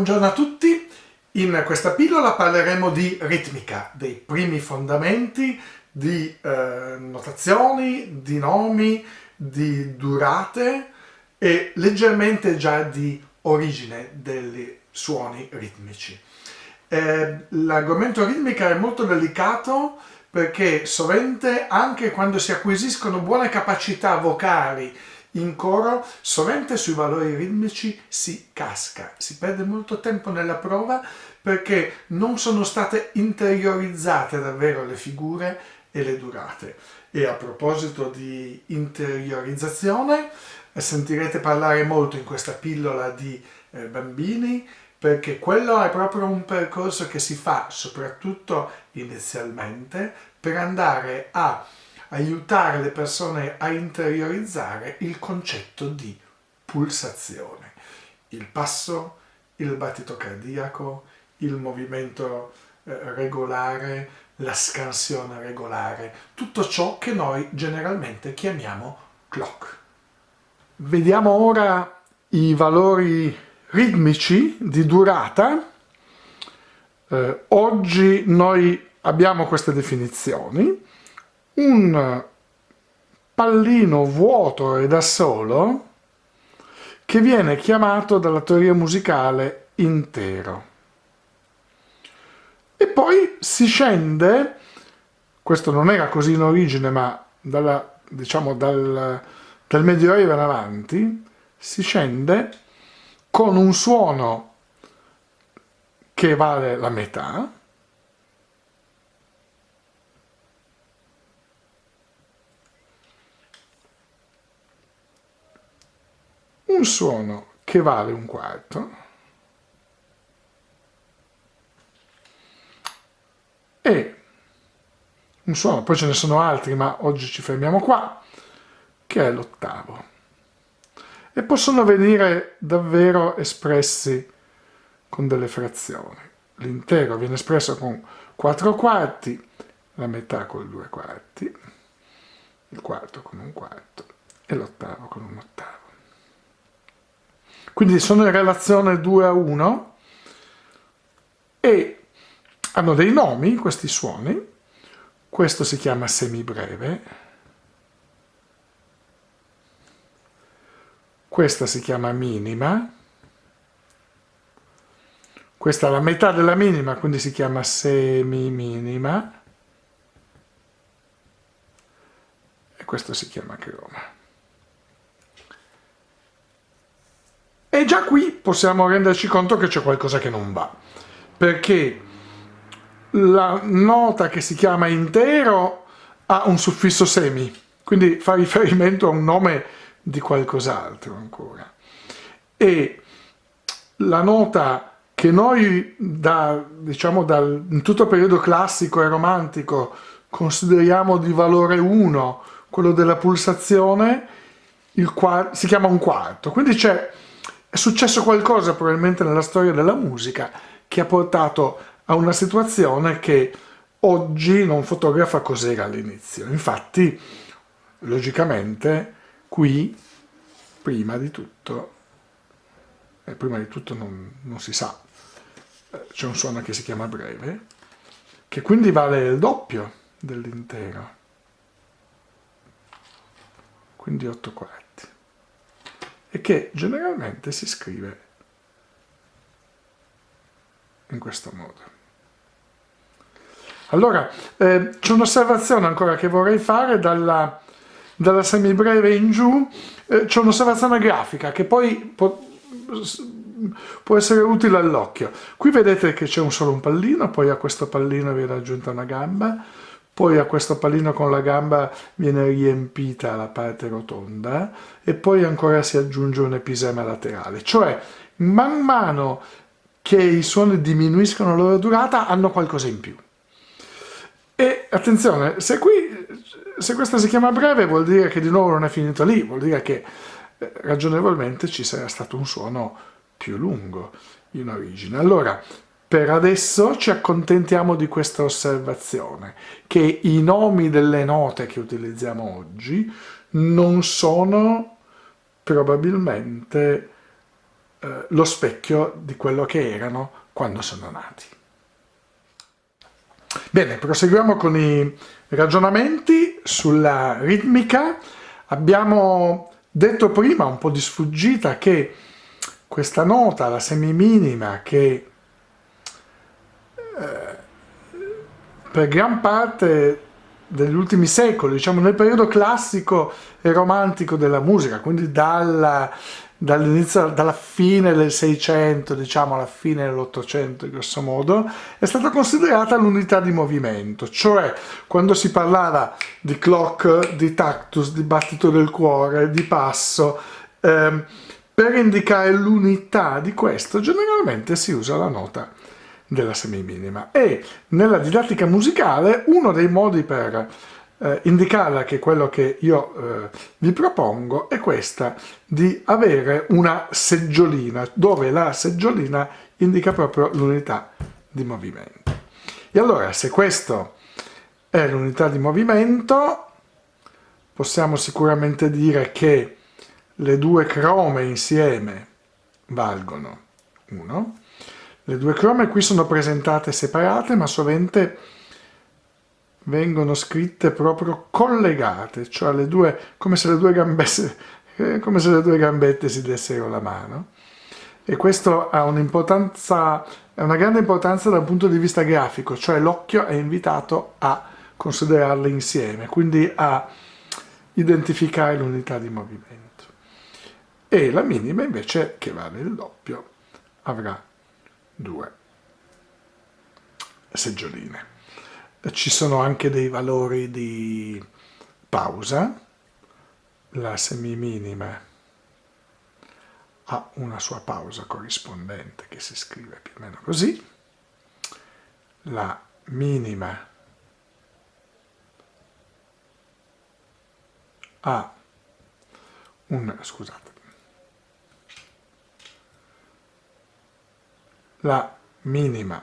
Buongiorno a tutti, in questa pillola parleremo di ritmica, dei primi fondamenti, di eh, notazioni, di nomi, di durate e leggermente già di origine dei suoni ritmici. Eh, l'argomento ritmica è molto delicato perché sovente anche quando si acquisiscono buone capacità vocali in coro sovente sui valori ritmici si casca, si perde molto tempo nella prova perché non sono state interiorizzate davvero le figure e le durate. E a proposito di interiorizzazione, sentirete parlare molto in questa pillola di eh, bambini perché quello è proprio un percorso che si fa soprattutto inizialmente per andare a aiutare le persone a interiorizzare il concetto di pulsazione. Il passo, il battito cardiaco, il movimento eh, regolare, la scansione regolare, tutto ciò che noi generalmente chiamiamo clock. Vediamo ora i valori ritmici di durata. Eh, oggi noi abbiamo queste definizioni un pallino vuoto e da solo che viene chiamato dalla teoria musicale intero. E poi si scende, questo non era così in origine ma dalla, diciamo dal, dal Medioevo in avanti, si scende con un suono che vale la metà, un suono che vale un quarto e un suono, poi ce ne sono altri ma oggi ci fermiamo qua, che è l'ottavo. E possono venire davvero espressi con delle frazioni. L'intero viene espresso con 4 quarti, la metà con 2 quarti, il quarto con un quarto e l'ottavo con un ottavo. Quindi sono in relazione 2 a 1 e hanno dei nomi questi suoni. Questo si chiama semibreve, questa si chiama minima, questa è la metà della minima, quindi si chiama semi-minima, e questo si chiama croma. E già qui possiamo renderci conto che c'è qualcosa che non va, perché la nota che si chiama intero ha un suffisso semi, quindi fa riferimento a un nome di qualcos'altro ancora. E la nota che noi da, diciamo, dal, in tutto il periodo classico e romantico consideriamo di valore 1, quello della pulsazione, si chiama un quarto. Quindi c'è è successo qualcosa probabilmente nella storia della musica che ha portato a una situazione che oggi non fotografa cos'era all'inizio. Infatti, logicamente, qui, prima di tutto, e prima di tutto non, non si sa, eh, c'è un suono che si chiama breve, che quindi vale il doppio dell'intero, quindi 8 quarti e che generalmente si scrive in questo modo. Allora, eh, c'è un'osservazione ancora che vorrei fare dalla, dalla semibreve in giù, eh, c'è un'osservazione grafica che poi può, può essere utile all'occhio. Qui vedete che c'è solo un pallino, poi a questo pallino viene aggiunta una gamba, poi a questo pallino con la gamba viene riempita la parte rotonda e poi ancora si aggiunge un episema laterale, cioè man mano che i suoni diminuiscono la loro durata hanno qualcosa in più. E attenzione, se, qui, se questa si chiama breve vuol dire che di nuovo non è finito lì, vuol dire che eh, ragionevolmente ci sarà stato un suono più lungo in origine. Allora, per adesso ci accontentiamo di questa osservazione, che i nomi delle note che utilizziamo oggi non sono probabilmente eh, lo specchio di quello che erano quando sono nati. Bene, proseguiamo con i ragionamenti sulla ritmica. Abbiamo detto prima, un po' di sfuggita, che questa nota, la semiminima, che per gran parte degli ultimi secoli, diciamo nel periodo classico e romantico della musica, quindi dalla, dall'inizio, dalla fine del 600, diciamo alla fine dell'Ottocento, grosso modo, è stata considerata l'unità di movimento, cioè quando si parlava di clock, di tactus, di battito del cuore, di passo, ehm, per indicare l'unità di questo generalmente si usa la nota della semiminima. E nella didattica musicale uno dei modi per eh, indicarla che quello che io eh, vi propongo è questa di avere una seggiolina dove la seggiolina indica proprio l'unità di movimento. E allora se questo è l'unità di movimento possiamo sicuramente dire che le due crome insieme valgono 1 le due crome qui sono presentate separate ma sovente vengono scritte proprio collegate, cioè le due, come se le due gambesse, come se le due gambette si dessero la mano. E questo ha un'importanza, è una grande importanza dal punto di vista grafico, cioè l'occhio è invitato a considerarle insieme, quindi a identificare l'unità di movimento. E la minima invece, che vale il doppio, avrà due. Seggioline. Ci sono anche dei valori di pausa, la semiminima ha una sua pausa corrispondente che si scrive più o meno così, la minima ha un, scusate, la minima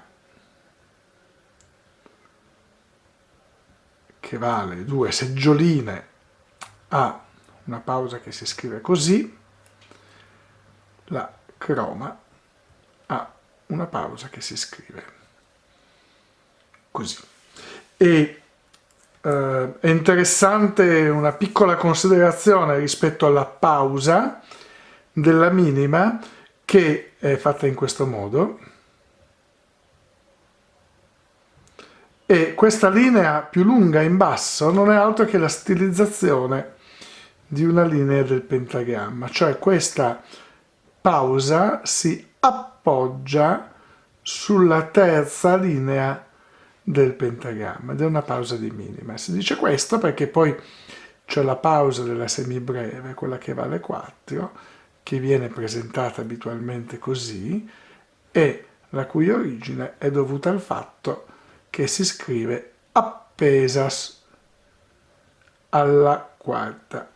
che vale due seggioline ha una pausa che si scrive così, la croma ha una pausa che si scrive così. E eh, è interessante una piccola considerazione rispetto alla pausa della minima che è fatta in questo modo e questa linea più lunga in basso non è altro che la stilizzazione di una linea del pentagramma, cioè questa pausa si appoggia sulla terza linea del pentagramma ed è una pausa di minima. Si dice questo perché poi c'è la pausa della semibreve, quella che vale 4, che viene presentata abitualmente così e la cui origine è dovuta al fatto che si scrive appesa alla quarta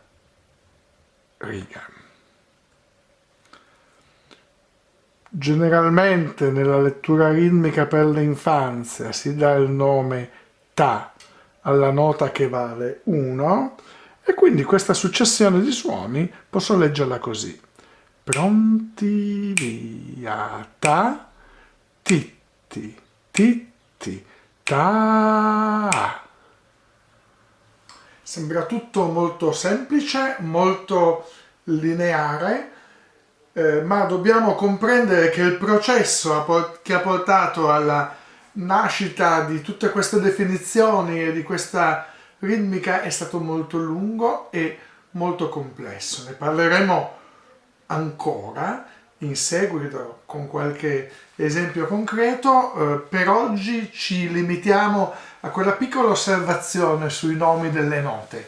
riga. Generalmente nella lettura ritmica per l'infanzia si dà il nome Ta alla nota che vale 1 e quindi questa successione di suoni posso leggerla così pronti via, ta, titti, titti, ta. Sembra tutto molto semplice, molto lineare, eh, ma dobbiamo comprendere che il processo che ha portato alla nascita di tutte queste definizioni e di questa ritmica è stato molto lungo e molto complesso. Ne parleremo ancora in seguito con qualche esempio concreto, eh, per oggi ci limitiamo a quella piccola osservazione sui nomi delle note.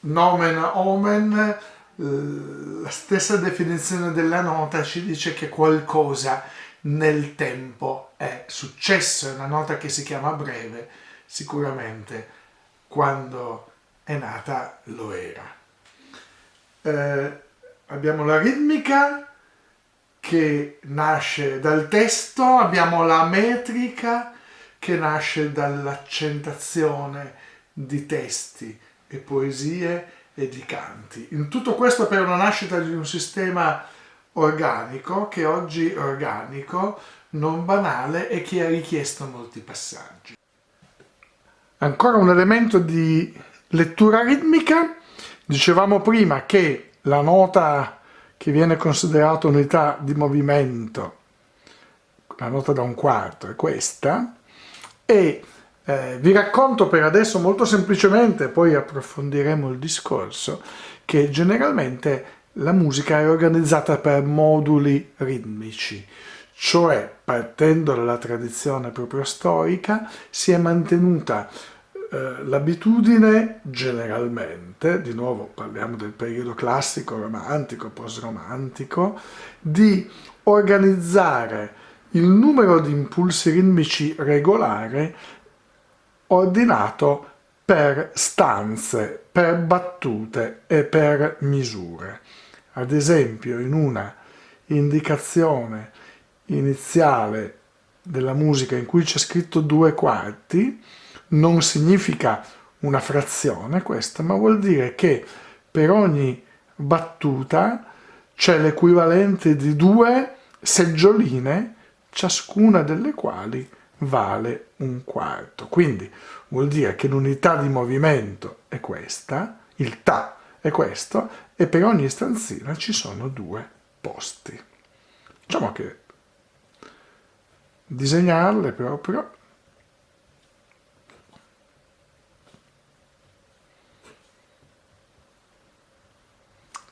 Nomen omen, la stessa definizione della nota ci dice che qualcosa nel tempo è successo, è una nota che si chiama breve, sicuramente quando è nata lo era. Eh, abbiamo la ritmica che nasce dal testo, abbiamo la metrica che nasce dall'accentazione di testi e poesie e di canti. In tutto questo per una nascita di un sistema organico, che oggi è organico, non banale e che ha richiesto molti passaggi. Ancora un elemento di lettura ritmica, dicevamo prima che la nota che viene considerata unità di movimento, la nota da un quarto è questa, e eh, vi racconto per adesso molto semplicemente, poi approfondiremo il discorso, che generalmente la musica è organizzata per moduli ritmici, cioè partendo dalla tradizione proprio storica si è mantenuta eh, l'abitudine generalmente, di nuovo parliamo del periodo classico, romantico, post-romantico, di organizzare il numero di impulsi ritmici regolare ordinato per stanze, per battute e per misure. Ad esempio in una indicazione iniziale della musica in cui c'è scritto due quarti non significa una frazione questa, ma vuol dire che per ogni battuta c'è l'equivalente di due seggioline, ciascuna delle quali vale un quarto. Quindi vuol dire che l'unità di movimento è questa, il Ta è questo, e per ogni stanzina ci sono due posti. Diciamo che disegnarle proprio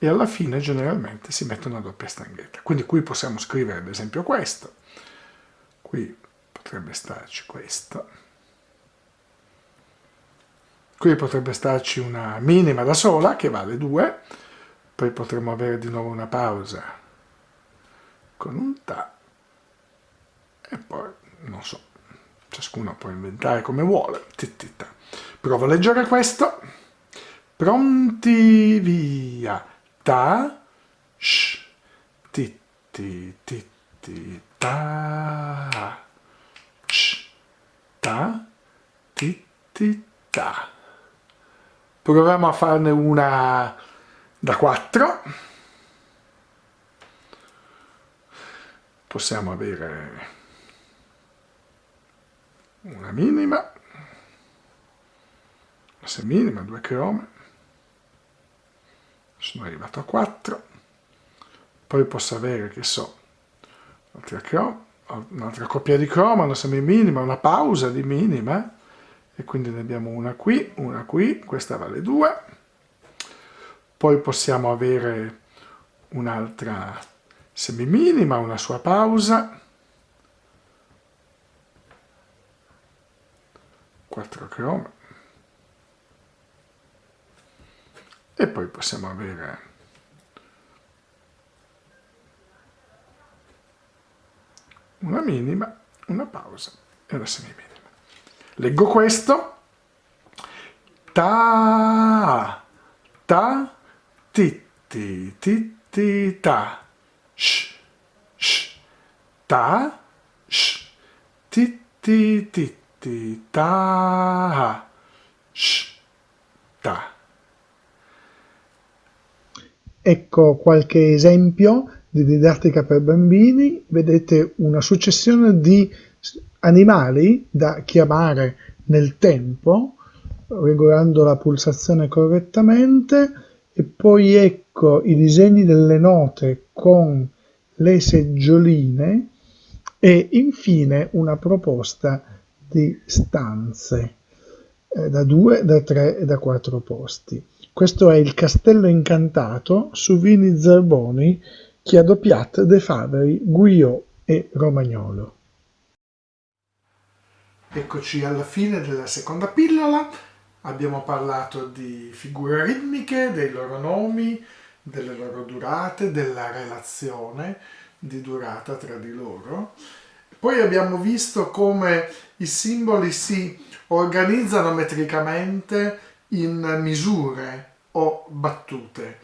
e alla fine generalmente si mette una doppia stanghetta. Quindi qui possiamo scrivere ad esempio questo, qui potrebbe starci questo, qui potrebbe starci una minima da sola che vale 2, poi potremmo avere di nuovo una pausa con un Ta e poi, non so, ciascuno può inventare come vuole. Tittita. Provo a leggere questo. Pronti, via. Ta, sh, titti, titti, ta, sh, ta, titti, ta. Proviamo a farne una da 4. Possiamo avere una minima, una seminima, due crome, sono arrivato a 4, poi posso avere, che so, un'altra coppia di croma, una semiminima, una pausa di minima, e quindi ne abbiamo una qui, una qui, questa vale 2, poi possiamo avere un'altra semiminima, una sua pausa, 4 chrome e poi possiamo avere una minima, una pausa e una semiminima. Leggo questo. Ta, ta, titti, titti, ta, sh, sh, ta, sh, titti, titti ti, ta, sh, ta. Ecco qualche esempio di didattica per bambini. Vedete una successione di animali da chiamare nel tempo, regolando la pulsazione correttamente, e poi ecco i disegni delle note con le seggioline e infine una proposta di stanze eh, da due, da tre e da quattro posti. Questo è il Castello Incantato su Vini Zerboni, Chiadopiat, De Faveri, Guillot e Romagnolo. Eccoci alla fine della seconda pillola, abbiamo parlato di figure ritmiche, dei loro nomi, delle loro durate, della relazione di durata tra di loro poi abbiamo visto come i simboli si organizzano metricamente in misure o battute.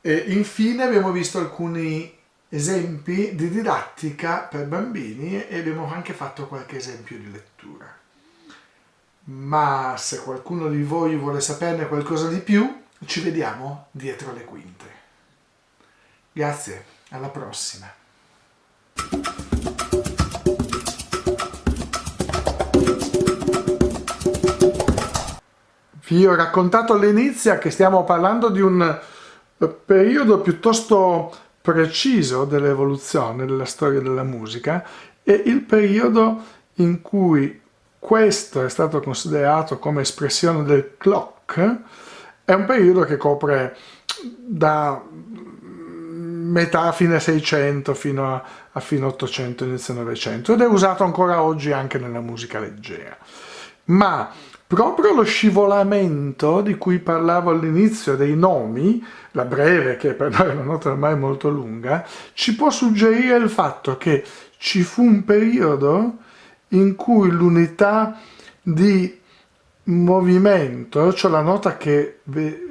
E infine abbiamo visto alcuni esempi di didattica per bambini e abbiamo anche fatto qualche esempio di lettura. Ma se qualcuno di voi vuole saperne qualcosa di più, ci vediamo dietro le quinte. Grazie, alla prossima. Vi ho raccontato all'inizio che stiamo parlando di un periodo piuttosto preciso dell'evoluzione della storia della musica e il periodo in cui questo è stato considerato come espressione del clock è un periodo che copre da metà fine 600 fino a, a fine 800 inizio 900 ed è usato ancora oggi anche nella musica leggera. Ma proprio lo scivolamento di cui parlavo all'inizio dei nomi, la breve che per noi è una nota ormai molto lunga, ci può suggerire il fatto che ci fu un periodo in cui l'unità di movimento, cioè la nota che,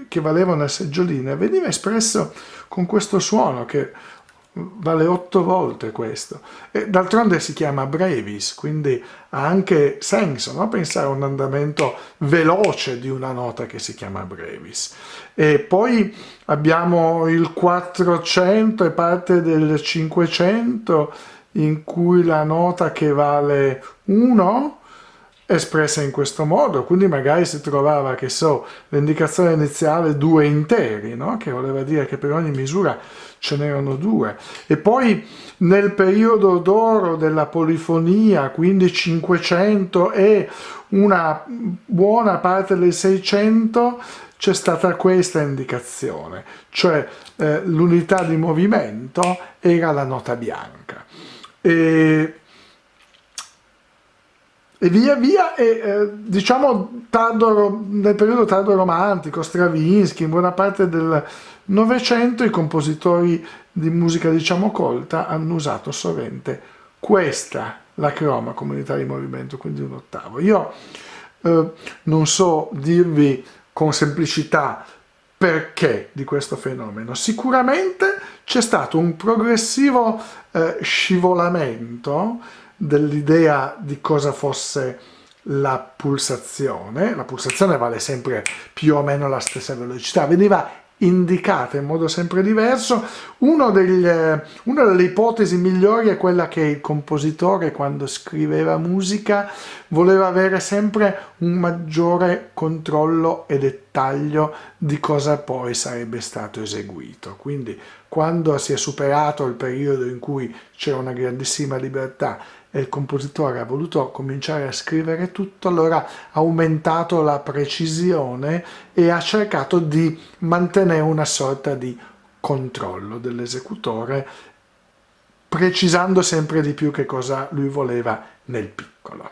che valeva una seggiolina, veniva espresso con questo suono che vale otto volte questo d'altronde si chiama brevis quindi ha anche senso no? pensare a un andamento veloce di una nota che si chiama brevis e poi abbiamo il 400 e parte del 500 in cui la nota che vale 1 espressa in questo modo, quindi magari si trovava, che so, l'indicazione iniziale due interi, no? che voleva dire che per ogni misura ce n'erano due. E poi nel periodo d'oro della polifonia, quindi 500 e una buona parte del 600, c'è stata questa indicazione, cioè eh, l'unità di movimento era la nota bianca. E e via via, e eh, diciamo tardo, nel periodo tardo romantico, Stravinsky, in buona parte del Novecento i compositori di musica diciamo colta hanno usato sovente questa, la croma, comunità di movimento, quindi un ottavo. Io eh, non so dirvi con semplicità perché di questo fenomeno. Sicuramente c'è stato un progressivo eh, scivolamento dell'idea di cosa fosse la pulsazione, la pulsazione vale sempre più o meno la stessa velocità, veniva indicata in modo sempre diverso. Degli, una delle ipotesi migliori è quella che il compositore quando scriveva musica voleva avere sempre un maggiore controllo e dettaglio di cosa poi sarebbe stato eseguito. Quindi quando si è superato il periodo in cui c'era una grandissima libertà e il compositore ha voluto cominciare a scrivere tutto, allora ha aumentato la precisione e ha cercato di mantenere una sorta di controllo dell'esecutore, precisando sempre di più che cosa lui voleva nel piccolo.